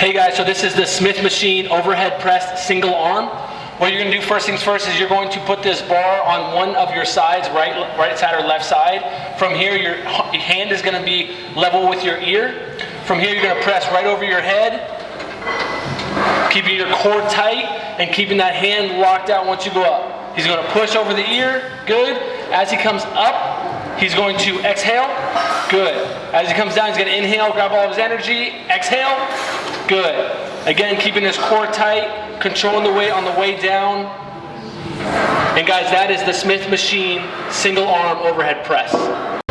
Hey guys, so this is the Smith Machine overhead press single arm. What you're gonna do first things first is you're going to put this bar on one of your sides, right, right side or left side. From here, your hand is gonna be level with your ear. From here, you're gonna press right over your head, keeping your core tight and keeping that hand locked out once you go up. He's gonna push over the ear, good. As he comes up, he's going to exhale, good. As he comes down, he's gonna inhale, grab all of his energy, exhale, good. Again, keeping his core tight, controlling the weight on the way down. And guys, that is the Smith Machine single arm overhead press.